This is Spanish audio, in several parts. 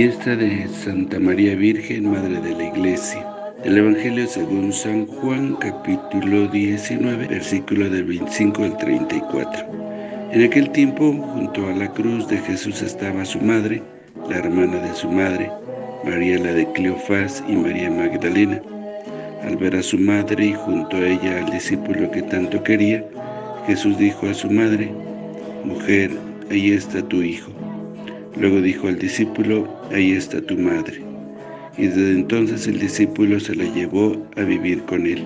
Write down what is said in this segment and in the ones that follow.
Fiesta de Santa María Virgen, Madre de la Iglesia. El Evangelio según San Juan, capítulo 19, versículo del 25 al 34. En aquel tiempo, junto a la cruz de Jesús estaba su madre, la hermana de su madre, María la de Cleofás y María Magdalena. Al ver a su madre y junto a ella al discípulo que tanto quería, Jesús dijo a su madre, Mujer, ahí está tu hijo. Luego dijo al discípulo, ahí está tu madre. Y desde entonces el discípulo se la llevó a vivir con él.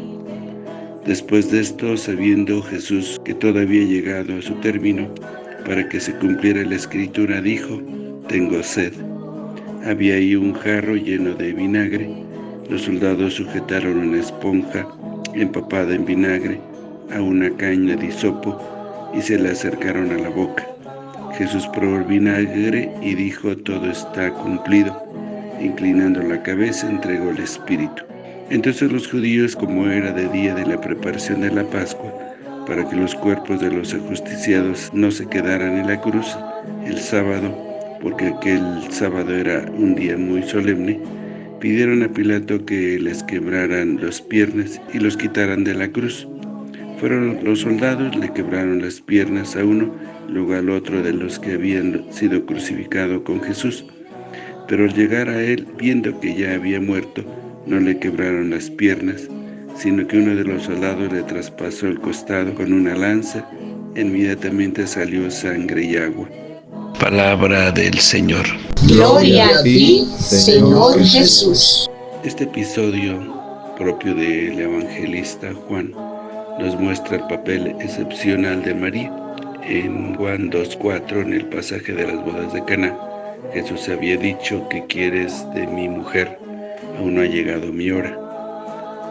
Después de esto, sabiendo Jesús que todo había llegado a su término, para que se cumpliera la Escritura, dijo, tengo sed. Había ahí un jarro lleno de vinagre. Los soldados sujetaron una esponja empapada en vinagre a una caña de hisopo y se la acercaron a la boca. Jesús probó el vinagre y dijo, todo está cumplido. Inclinando la cabeza, entregó el Espíritu. Entonces los judíos, como era de día de la preparación de la Pascua, para que los cuerpos de los ajusticiados no se quedaran en la cruz el sábado, porque aquel sábado era un día muy solemne, pidieron a Pilato que les quebraran las piernas y los quitaran de la cruz. Fueron los soldados, le quebraron las piernas a uno, luego al otro de los que habían sido crucificados con Jesús. Pero al llegar a él, viendo que ya había muerto, no le quebraron las piernas, sino que uno de los soldados le traspasó el costado con una lanza, inmediatamente salió sangre y agua. Palabra del Señor. Gloria a ti, Señor Jesús. Este episodio propio del evangelista Juan nos muestra el papel excepcional de María. En Juan 2.4, en el pasaje de las bodas de Cana, Jesús había dicho que quieres de mi mujer, aún no ha llegado mi hora.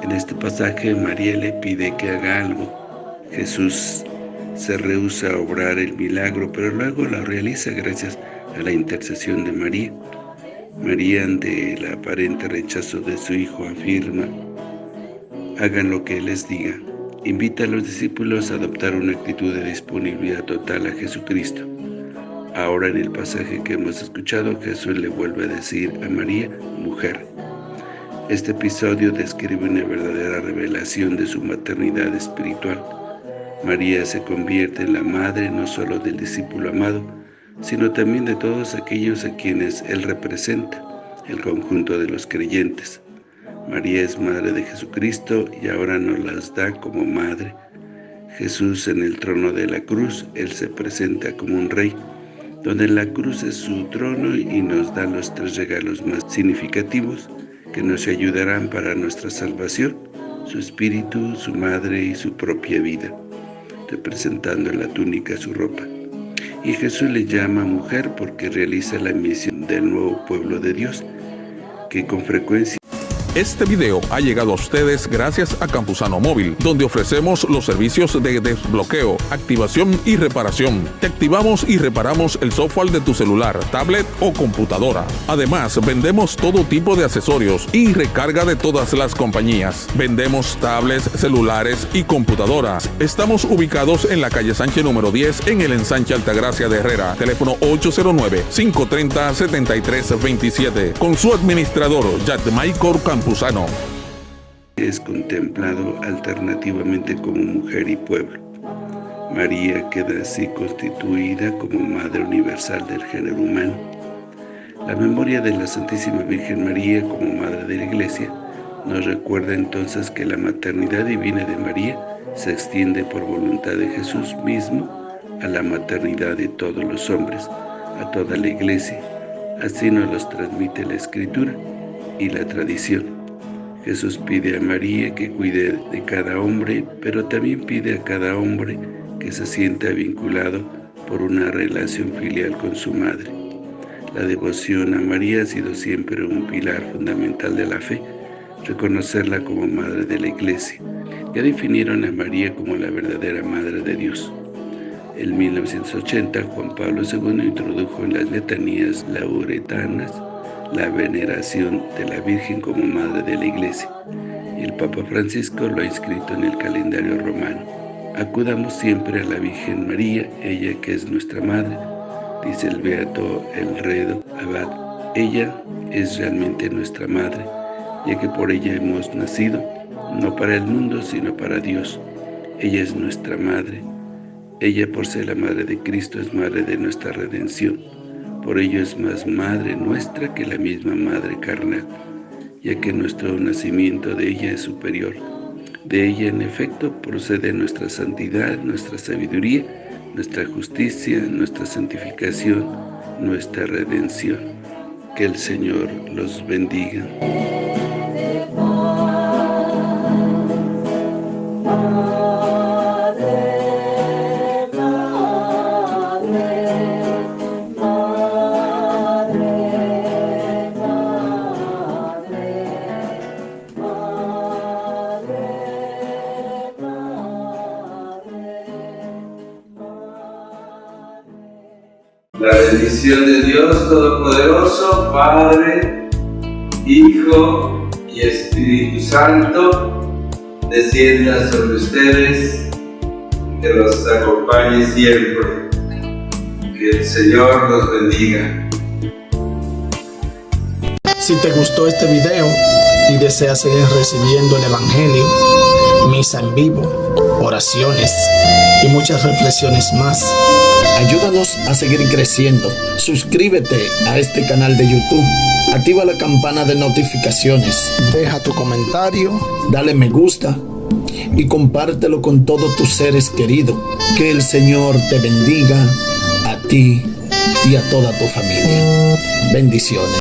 En este pasaje María le pide que haga algo. Jesús se rehúsa a obrar el milagro, pero luego lo realiza gracias a la intercesión de María. María, ante el aparente rechazo de su hijo, afirma, hagan lo que les diga. Invita a los discípulos a adoptar una actitud de disponibilidad total a Jesucristo. Ahora en el pasaje que hemos escuchado, Jesús le vuelve a decir a María, mujer. Este episodio describe una verdadera revelación de su maternidad espiritual. María se convierte en la madre no solo del discípulo amado, sino también de todos aquellos a quienes Él representa, el conjunto de los creyentes. María es madre de Jesucristo y ahora nos las da como madre. Jesús en el trono de la cruz, Él se presenta como un rey, donde la cruz es su trono y nos da los tres regalos más significativos que nos ayudarán para nuestra salvación, su espíritu, su madre y su propia vida, representando en la túnica su ropa. Y Jesús le llama mujer porque realiza la misión del nuevo pueblo de Dios, que con frecuencia este video ha llegado a ustedes gracias a Campusano Móvil, donde ofrecemos los servicios de desbloqueo, activación y reparación. Te activamos y reparamos el software de tu celular, tablet o computadora. Además, vendemos todo tipo de accesorios y recarga de todas las compañías. Vendemos tablets, celulares y computadoras. Estamos ubicados en la calle Sánchez número 10 en el ensanche Altagracia de Herrera. Teléfono 809-530-7327. Con su administrador, Michael Es contemplado alternativamente como mujer y pueblo. María queda así constituida como Madre Universal del género humano. La memoria de la Santísima Virgen María como Madre de la Iglesia nos recuerda entonces que la maternidad divina de María se extiende por voluntad de Jesús mismo a la maternidad de todos los hombres, a toda la Iglesia. Así nos los transmite la Escritura y la tradición. Jesús pide a María que cuide de cada hombre, pero también pide a cada hombre que se sienta vinculado por una relación filial con su madre. La devoción a María ha sido siempre un pilar fundamental de la fe, reconocerla como Madre de la Iglesia. Ya definieron a María como la verdadera Madre de Dios. En 1980, Juan Pablo II introdujo en las letanías lauretanas la veneración de la Virgen como Madre de la Iglesia, el Papa Francisco lo ha inscrito en el calendario romano. Acudamos siempre a la Virgen María, ella que es nuestra Madre, dice el Beato Elredo Abad. Ella es realmente nuestra madre, ya que por ella hemos nacido, no para el mundo, sino para Dios. Ella es nuestra madre. Ella, por ser la madre de Cristo, es madre de nuestra redención. Por ello es más madre nuestra que la misma madre carnal, ya que nuestro nacimiento de ella es superior. De ella, en efecto, procede nuestra santidad, nuestra sabiduría, nuestra justicia, nuestra santificación, nuestra redención. Que el Señor los bendiga. La bendición de Dios Todopoderoso, Padre, Hijo y Espíritu Santo, descienda sobre ustedes, que los acompañe siempre. Que el Señor los bendiga. Si te gustó este video y deseas seguir recibiendo el Evangelio, misa en vivo, oraciones y muchas reflexiones más, Ayúdanos a seguir creciendo. Suscríbete a este canal de YouTube. Activa la campana de notificaciones. Deja tu comentario. Dale me gusta. Y compártelo con todos tus seres queridos. Que el Señor te bendiga a ti y a toda tu familia. Bendiciones.